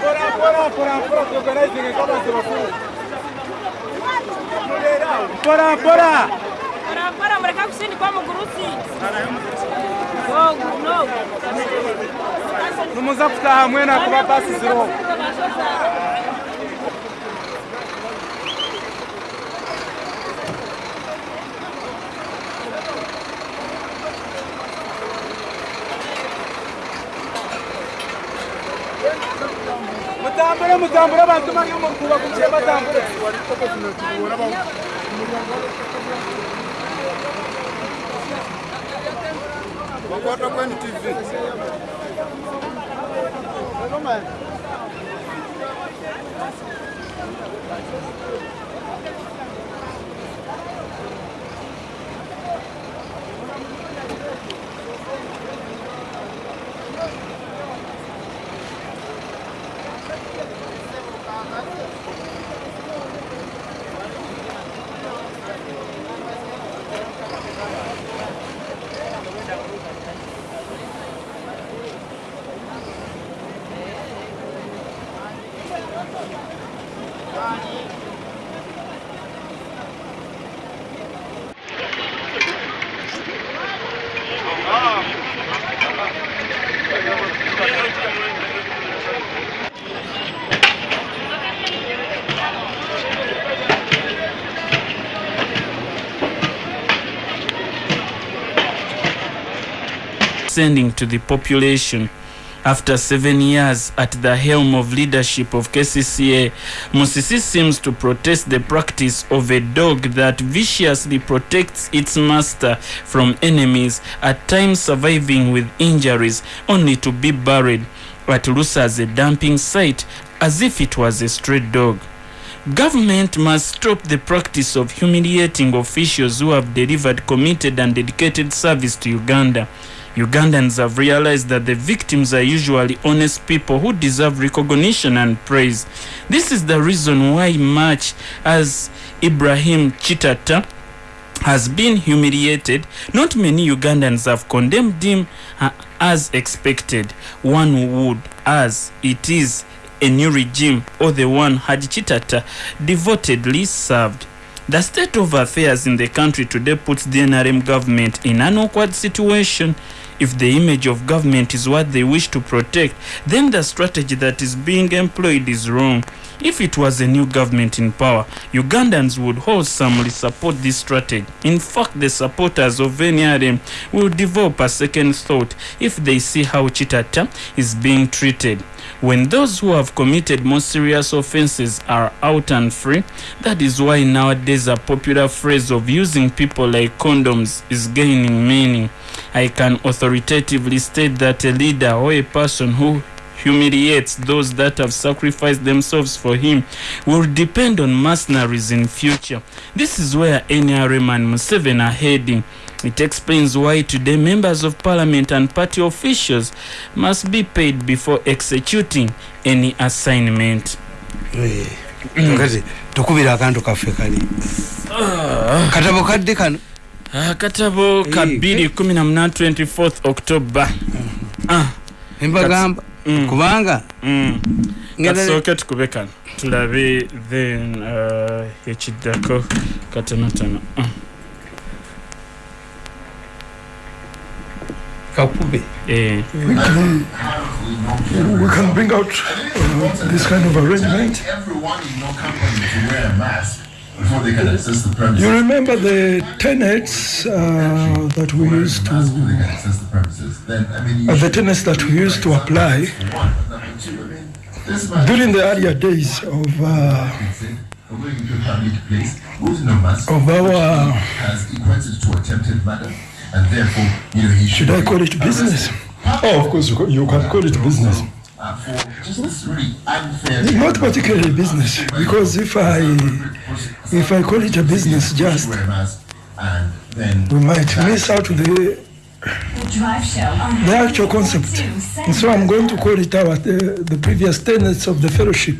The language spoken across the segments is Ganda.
Bora, bora, bora, bora, organizing e come se lo fu. Bora, bora! Bora, bora, mereka kesini kamu gurusi. Oh, no. Não musa kuta hamwe na kuba pasi zero. mutambure mutambure abantu bari mu kuba kuke batambure Bokota kwenye TV. Hello man. Sending to the population. After seven years at the helm of leadership of KCCA, Musisi seems to protest the practice of a dog that viciously protects its master from enemies, at times surviving with injuries, only to be buried at Lusa as a dumping site as if it was a stray dog. Government must stop the practice of humiliating officials who have delivered committed and dedicated service to Uganda. Ugandans have realized that the victims are usually honest people who deserve recognition and praise. This is the reason why much as Ibrahim Chitata has been humiliated, not many Ugandans have condemned him uh, as expected. One would, as it is a new regime or the one Haji Chitata devotedly served. The state of affairs in the country today puts the NRM government in an awkward situation. If the image of government is what they wish to protect, then the strategy that is being employed is wrong. If it was a new government in power, Ugandans would wholesomely support this strategy. In fact, the supporters of NRM will develop a second thought if they see how Chitata is being treated. When those who have committed more serious offenses are out and free, that is why nowadays a popular phrase of using people like condoms is gaining meaning. I can authoritatively state that a leader or a person who humiliates those that have sacrificed themselves for him will depend on mercenaries in future. This is where NRM and Museveni are heading. It explains why today members of parliament and party officials must be paid before executing any assignment. Kati tukubira akantu kaffe kali. Katabo kadde kano. Akatabo ka Eh, 218 24 october. Ah, embagamba Mm. kubanga mm. katusooke tukube kano. Tulabe then uh, ekiddako katonotono kakube eh. we can bring out uh, this kind of arrangement. Everyone in your company to wear a mask. before they can access the You premises. remember the tenets uh, that we used Before to, they can access the premises, then I mean, you uh, the should- tenets that we used to apply For one, but number two, I mean, this man during the earlier days of uh, said, "We're going into a public place, who's no mask, of our, has equated to attempted murder, and therefore, you know, he should. should I call it business? Oh, of course, you you can call it business. Uh, for just this really unfair. Not particularly business, because if I if I call it a business, just Wear a mask, and then. we might miss out the The drive show on the actual concept. And so I'm going to call it our the, the previous tenets of the fellowship.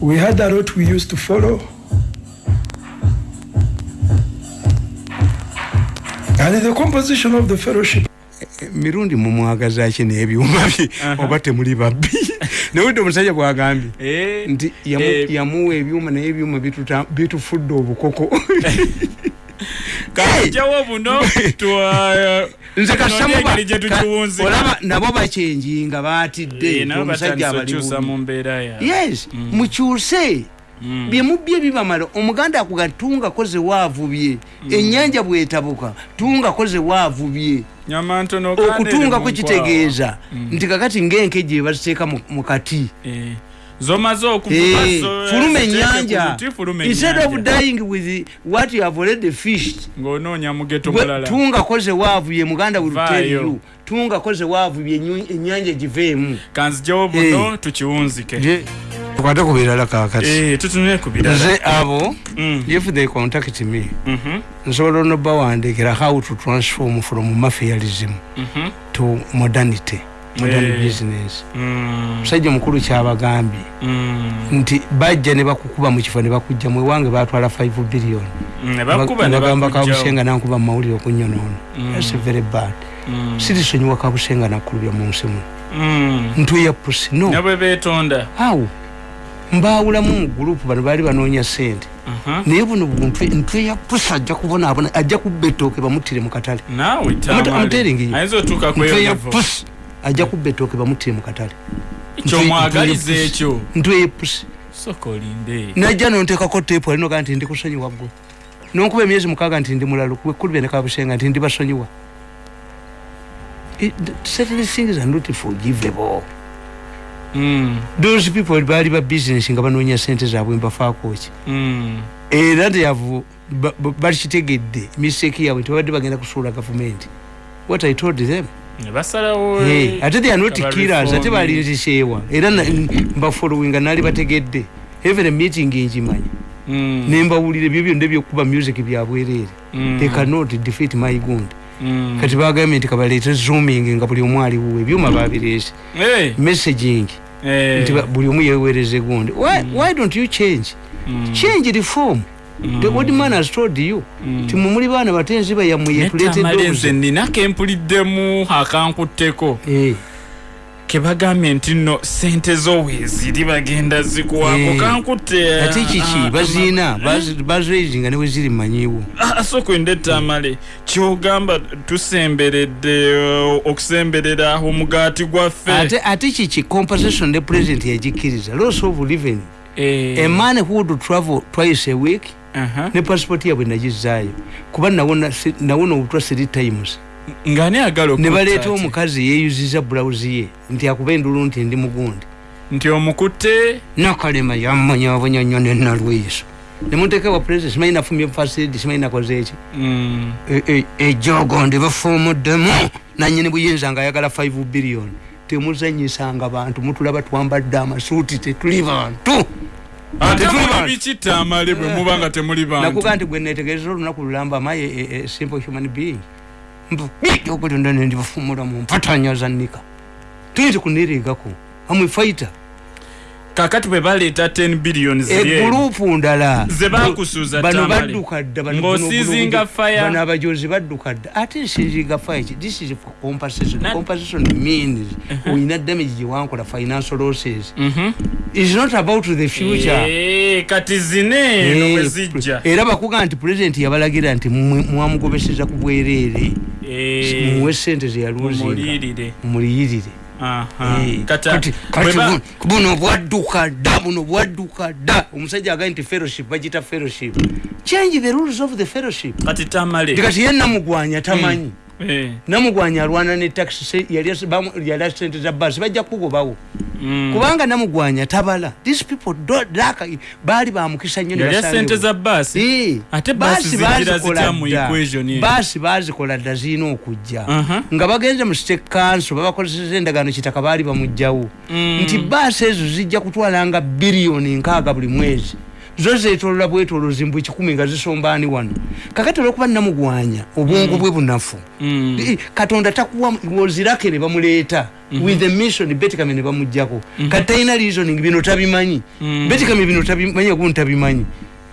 We had a route we used to follow. And the composition of the fellowship. Mirundi mumwagaza ki n'ebyuma bye oba temuli babbi? Nawudde omusajja bwagambye Eh, nti eh, yamuwa ebyuma naye ebyuma bitufudde obukoko. Twa- nze tunoonye engeri gye tukiwunzika. olaba nabo bakyenji nga batidde Eh, omusajja abali yes mukyuse byemubye bibamala omuganda akuga tungako ze waavubye ennyanja bwetabuka tungako ze waavubye. Nyama ntono kandi eri okutungako mu kitegeeza. nti kakati ng'enkejje baziteeka mu- mu kati. Nkwawa. Eh, Eh, zo- fuluma ennyanja. fuluma instead of dying with what you have already fished ng'onoonya mugeto Gwe- mulala. tungako ze waavubye muganda will tell Vaayo. you tungako ze waavubye enyu- ennyanja giveemu. Kanzijawo buno tukiwunzike tukwate ku birala kakati Eh, tutunule ku birala. Nze abo Mm, if they contact me mhm, nsobola onobawandiikira how to transform from mafialism mhm, to modernity modern Eh. business. Mm, musajja omukulu kyabagambye mm, nti bajja ne bakukuba mu kifo ne bakujja mu ewange batwala 5 billion. Ne bakuba ne bagamba bakujjawo. kabusenga nankuba mu mawulire okunyonoona thats very bad. Sirisonyiwa kabusenga nakulubya mu nsi mu. Mm. ntuya pusi no. Ne bwe beetonda. Awo mbaawulamu mu gurupu bano baali banoonya sente. Naye buno ntwe ya pusi ajja kubonaabona ajja kubba ettooke bamutire mu katale. Naawe I'm telling you. ayinza otuuka ntwe ya kweyonevo pusi ajja kubba ettooke bamutire mu katale. Kyomwagaliza ekyo. ntwe ya pusi soka olinde najja nonteekako teepu alina ogaa nti ndi kusonyiwa gwe nonkuba emyezi mukaaga nti ndi mulalo wekulubya ne kabusenga nti ndi basonyiwa. Certain things are not forgivable those people baali ba business nga banoonya sente zaabwe mbafaakoki mm, era teyavu bakitegedde mistake yaabwe tebabadde bagenda kusuula gavumenti. What i told them. Ate they are not killers ate balinziseewa era mbafollowinga naali bategedde. Even meeting enjimanyi Mm, nembawulira ebyo byonna ebyokuba music byabwereere mm, they cannot defeat my gund mm. Kati bagambye nti kabaleete zooming nga buli omu aliwo ebyuma babireese. Eh, messaging. Eh, nti buli omu yeweereze gundi. Why, why don't you change? Mm, change reform the old man has told you. Mm. ti mumuli baana batenzi bayammwe yetuleetedde netamale obuzi- nze ninako empuliddemu akankutteko Eh, kebagambye nti nno sente zo weeziri bagenda zikuwaako Eh. kankutte ate kiki baziina baziraising ne weziri manyiwo. Asokwenda ettamale kyogamba tusemberedde uh, okusemberera omugaati gwaffe. Ate ate kiki? Compensation ne president yagikkiriza loss of living. Eh, a man who would travel twice a week aha. ne passport yabwe nagizaayo. Kuba nawona obutwa three times ng'ani agala ne okutta baleeta ati? omukazi yeeyuziza bulawuzi ye nti akuba endulu nti ndi mugundi. Nti omukutte? Nakalema yammanyabanya nnyo nenalwiso nemuteeka wa president simanyi nafumye fasid simanyi nakoze eki? Mm, E- e- ejogo ndi bafuumuddemu nanyini buyinza nga ayagala 5 billion temuzanyisanga bantu mutulaba twambadde amasuuti tetuli bantu. Ate bikittamale bwe muba nga temuli bantu. nakuga nti gwe netegereza olunaku lulamba amaye simple human being okulinda nendi bafumula mu mpatanya zanika tuyinza kuniriigako amwe fighter. Kakati bwe baleeta 10 billion ziri eri, egurupu ndala bano badduka dda bano- fire. bano abajozi badduka dda ate nsinzinga fire ki? This is for compensation Na- compensation means oyina damage gyewankola financial losses. Mhm. is not about the future. Eh, kati zine eno Eh, bwe zijja. era bakuga nti pulezidenti yabalagira nti mwamugobeseza ku bwereere muwe sente mumuliirire muliyirire buno bwadduka dda buno bwadduka dda. Omusajja agaye nti fellowship bagita fellowship. Change the rules of the fellowship. Kati tamale. Ndi kati ye namugwanya tamanyi. Eh, namugwanya alwana ne taxi yali sente za basi bajja kugobawo mm. kubanga namugwanya tabala these people baali bamukisa nnyo ne yalya basangewo. sente za baasi Eh, Ate baasi zijira bazikola dda. zirina okujja Aha. nga bagenze mu state council babakozeseza endagaano kitaka baali bamugjawo Mm. nti baasi ezo zijja kutwalanga biliyoni nkaaga buli mwezi zo zetolola bwetolozi mbwe kikumi nga zisombaani wano kakati olwokuba namugwanya obwongo bwe bunafu Mm. Katonda takuwa wozirake ne bamuleeta with the mission betikame ne bamugjako kati talina reasoning bino tabimanyi Mhm. betikame bino tabimanyi ogumu tabimanyi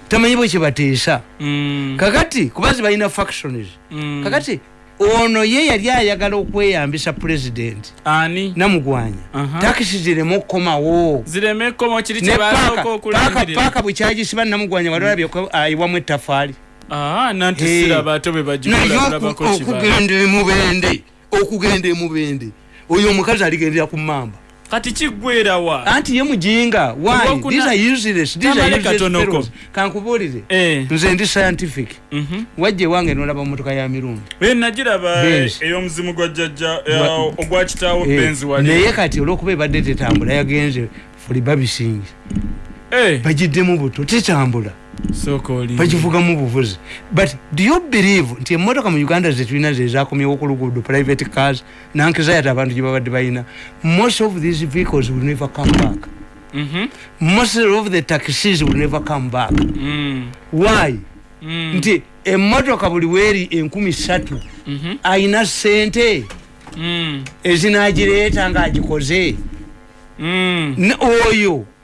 tamanyi bwe kyebateesa Mm. kakati kubazi balina factions Mm. kakati ono ye yali ayagala okweyambisa president. Ani? Namugwanya. Takisi zireme okukomawo. Zireme komo kiri ne kyebasooka paaka paaka okulangirira paaka bwe kyagisiba namugwanya wali olabye ko ayiwamu etafaali Ah, nanti Eh. siraba ate bwe naye bagikulakulabako oku- kiba okugenda emubende okugenda emubende oyo omukazi aligendera ku mamba kati kiggwerawa anti ye mujinga why Olwokuna- these are useless these are Tamale useless katonoko. fellows. kankubuulire Eh. nze ndi scientific Mhm. wajja ewange nolaba motoka ya mirundi Eh, nagiraba Benz. ey'omuzimu gwa jjajja Gwa- ogwa kitaawo Eh, benzi wali naye kati olwokuba ebadde tetambula yagenze fuli babisingi Eh, bagiddemu buto tetambula bagivugamu buvuzi but do you believe nti emotoka mu uganda zetulina zezakomyewo ku luguudo private cars nankizayati abantu gye babadde balina most of these vehicles will never come back Mhm. most of the taxis will never come back Mm. why Mm. nti emotoka buli weeri enkumi satu Mhm. ayina sente Mm. ezinagireeta ng'agikoze Mm. Ne-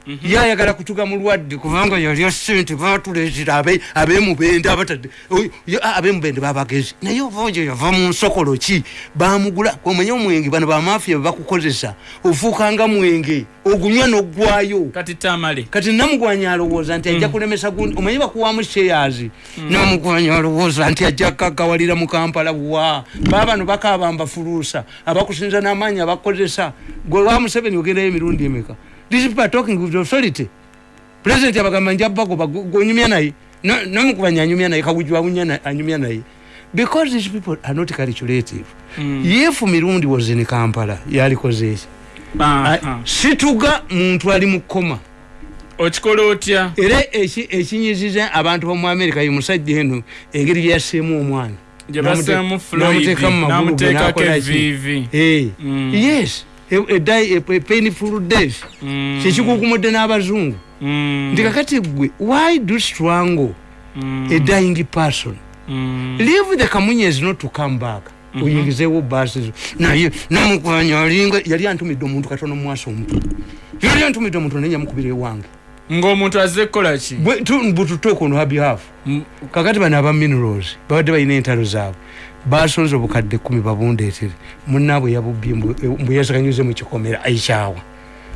oyo yayagala kutuga mulwadde kubanga yalya sente batuleetera abe- abemubende abemubende babagezi. Naye oba oyo yava mu nsokolo ki? Bamugula omanye omwenge bano bamafiya bebakukozesa ofuukanga mwenge ogunywa n'oggwayo. Kati tamale. Kati namugwanya alowooza nti ajja kulemesa gundi omanyi bakuwamu shares. Namugwanya alowooza nti ajja kagawalira mu kampala wa? Baba bano bakaaba mbafuluusa abakusinza n'amaanyi abakozesa. Gwe wa museveni ogendayo emirundi emeka these people are talking with authority. President abagamba nja bagoba gonyumya naye No- namugwanya anyumya naye kawujwa anyumya naye because these people are not calculative. If mirundi was in kampala yalikozeeki Aha. situga muntu ali mu koma okikola otya? Era eki- ekinyiziza abantu bomu amerika ye musajja eno engeri gyeyaseemu omwana. N'amuteeka mu magulu n'amuteekako ki? eviivi Eh, Mm. Die- a- a painful death Mm. kyekikukumudde n'abazungu Mm. nti kakati gwe why do strangle Mm. a dying person Mm. leave the kamunyezi not to come back oyingizeewo baasi zo naye namukwanya alinga yali antumidde omuntu katono mumwasa omutwe yali antumidde omuntu nenyamukubira ewange ng'omuntu azze kukola ki? Bututeeka ono habihafu kakati bano aba minerals babadde balina entalo zaabwe basonze obukadde kumi babundeetere munaabwe yabubbye mbu yazakanyuze mu kikomera ekyawa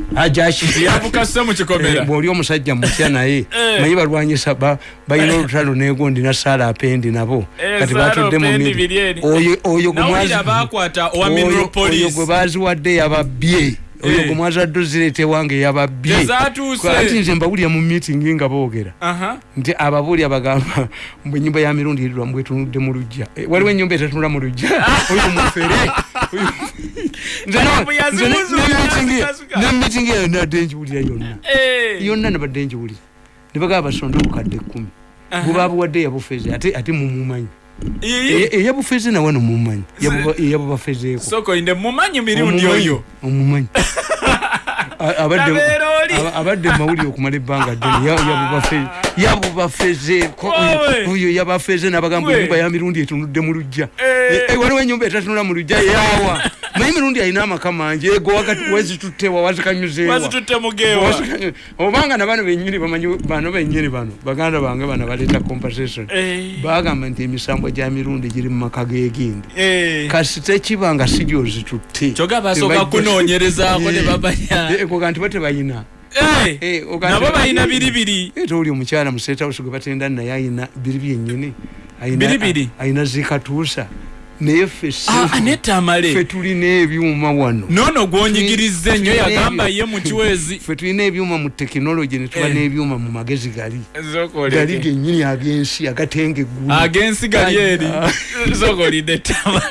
kikomera. Bwoli omusajja mutya naye Eh. manyi balwanyisa ba- balina olutalo negondi na saala apendi nabo. Eh, kati batudde mu Opendi miri. biri eri. Oyo- gwe baziwadde yababye oyo Eh. gwe mwazadde ozireeta ewange yababye ati tezaatuuse nze mbawulira mu meeting nga boogera. Nti ababuuli abagamba mbwe enyumba ya mirundi erirwa mbwetunudde mu lujja Eh, waliwo enyumba etetunula mu lujja oyo mufere. Oyo- Nze no- Kalamu nze ne- yazibuzuula, ne meeting- yazikasuka. ne meeting eyo nadde ngiwulira yonna. Eh. yonna nabadde ngiwulira ne bagamba basonde obukadde kkumi bwe babuwadde yabufeze ate ate mumumanyi. Eyabufeze nawe nomumanyi. Eyabubafezeeko soko inde mumanyi mirundi oyo? omumanyi. Abadde mawulire okumala ebbanga ddene. Ya- yabubafe- yabubafezeeko oyo yabafeze nabagamba enyumba ya mirundi etunudde mu lujja. Eh, eh, waliwo enyumba etatunula mu lujja yawa naye mirundi alina amaka mangi ego wakati wezituttewa wazikanyuzeewa bazitutte mugeewa Wazikanyuze- obanga na bano benyini bamanyi bano benyini bano baganda bange bano baleeta compensation Eh. bagamba nti emisambo gya mirundi giri mu maka gegindi Eh. kasi tekiba nga si gyozitutte kyokka basooka kunoonyerezaako ne babanya. Koga nti bo tebayina. Eh. Eh, oga- nabo balina biribiri. Ate oli omukyala mu state house gwe batenda naye ayina biri Biribiri? ayina zikatuusa naye ffe Ah, tulina ebyuma wano. Noono gwonyigiriza ennyo Tulina yagamba ye mu kiwezi ffe tulina ebyuma mu tekinologi ne tuba Eh. n'ebyuma mu magezi gali. Gali gennyini ag'ensi agatenga eggulu. Agensi gali eri. Aya. zokolide tama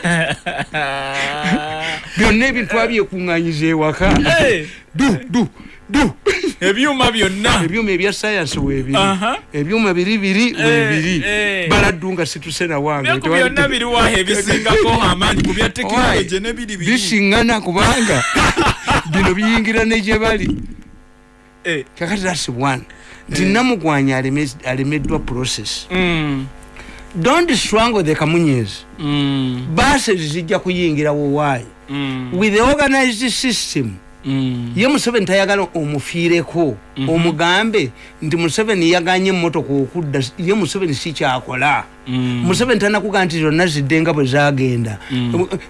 byonna ebintu abyekuŋŋanyiza ewaka. Eh, du du du ebyuma byonna. Ebyuma ebya sayansi weebiri Aha. ebyuma biri biri Eh, weebiri eh. baladdu nga situse nawange byaku byonna biriwaho ebisingako amaanyi ku bya tekinologi nebiri biri bisiŋŋana kubanga bino biyingira ne gye bali. Eh. kakati that's one. Nti namugwanya aleme- alemeddwa process. Mm, don't strangle the kamunyezi mm, bases zijja kuyingirawo waayi mm, with the organized system mm. Ye museveni tayagala omufiireko omugambe nti museveni yaganye emmotoka okudda ye museveni sikyakola Mm. museveni tanakugaa nti zonna zidde nga bwe zagenda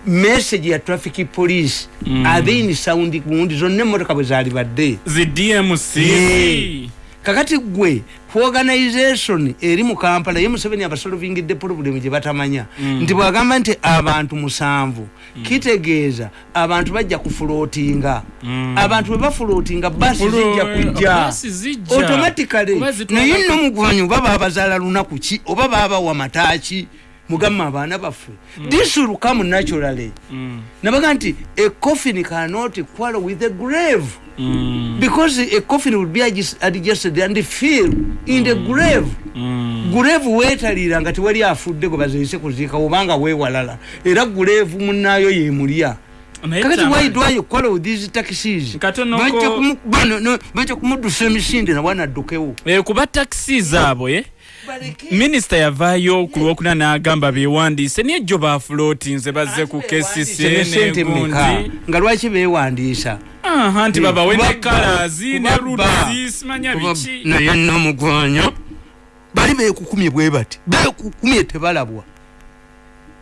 message ya traffic police abeini sound gundi zonna emmotoka bwe zali badde zi dmc Yeah. Kakati gwe kuorganization eri mu kampala ye museveni abasolvingidde problem gye batamanya. Nti bwagamba nti abantu musanvu kitegeeza abantu bajja kufulootinga. Abantu bwe bafulootinga basi zijja kujja. automatically naye nno mugwanyi oba babazaala lunaku ki oba babawa mataaki mugamba abaana baffe. This will come naturally. Nabaga nti a coffin cannot quarrel with a grave because a coffin will be adjust- adjusted and fill in the grave. Grave weetaliira nga tewali afudde gwe baziise kuziika obanga weewalala. Era grave munaayo yemulya kakati why do I quarrel with these taxis? Bajja kumuddusa emisinde nabwana addukewo Eh, kuba takisi zaabo ye minisita yavaayo ku lwokuna n'agamba bewandiise naye jjo bafulootinze bazze ku kesisi negundi nga lwaki beewandiisa aha nti babawe ne kalazi ne rudizi simanya biki? naye namugwanya bali beekukumye bwe bati beekukumye tebalabwa.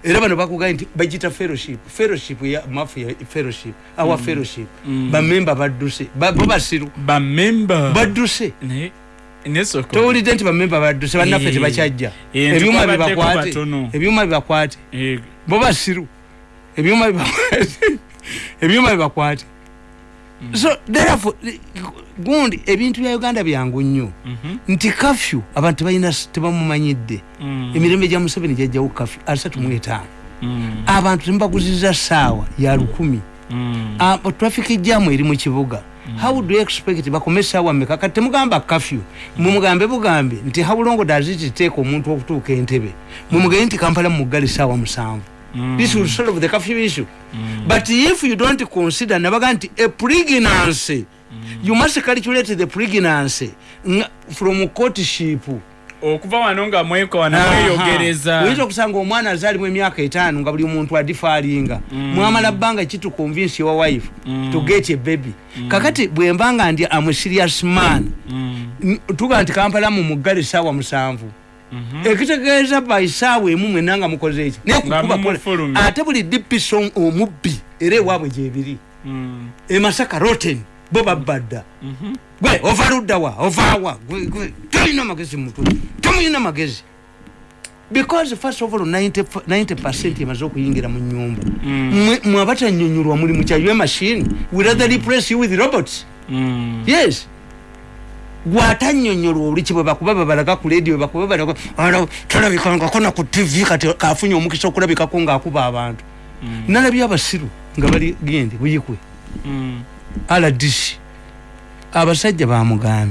Era bano bakugaye nti bagita fellowship. Fellowship ya mafu ya fellowship awa fellowship. Bamemba badduse Ba- bo basiru. Bamemba badduse. Towulidde nti bamemba badduse bannaffe Eh. tebakyajja. Eh, ebyuma bibakwate. ebyuma bibakwate. Eh, bo basiru. Ebyuma bibakwate. Ebyuma bibakwate so therefore gundi ebintu bya uganda byangu nnyo. Nti kafyu abantu balina tebamumanyidde mm, emirembe gya museveni gyajjawo kafyu asatu mu etaano. Mm, abantu temubaguziza saawa ya lukumi. Mm. Ah, traffic jamu eri mu kibuga. How do you expect bakome saawa mmeka? Kati temugamba kafyu. Mumugambe bugambe. Nti how long does it take omuntu okutuuka entebe? Mumugambe nti kampala mumuggale saawa musanvu this will solve the curfew issue. But if you don't consider nabaga nti a pregnancy you must calculate the pregnancy from courtship. Okuva wano nga mwekwana mweyogereza. Oyinza okusanga omwana azaalimu emyaka etaano nga buli muntu adifaalinga. Mwamala bbanga kitukonvinsi wa wife to get a baby. Kakati bwemba nga ndi am serious man. N- tuga nti kampala mu muggale saawa musanvu ekitegeeza by saawa emu mwena nga mukoze eki Naye Nga kukuba mumufulumya. kola- ate buli dipiso omubbi era ewaabwe gyebiri. Mm, emasaka roten bo babbadda gwe ova luddawa ovaawa tolina magezi mutwe. Tomulina magezi. Because first of all 90 f- 90 percent emaze okuyingira mu nyumba Mwe- mwe abatanyonyolwa muli mukyayo machine will rather replace you with robots. Mm. yes gwatanyonyolwa oliki bwe bakuba babalaga ku radio bwe bakuba balaga "Ala, talabikangako na ku tv kati kafunye omukisa okulabikako ng'akuba abantu. Nalabye abasiru nga bali gendi buyikwe. Mm. rdc abasajja bamugambe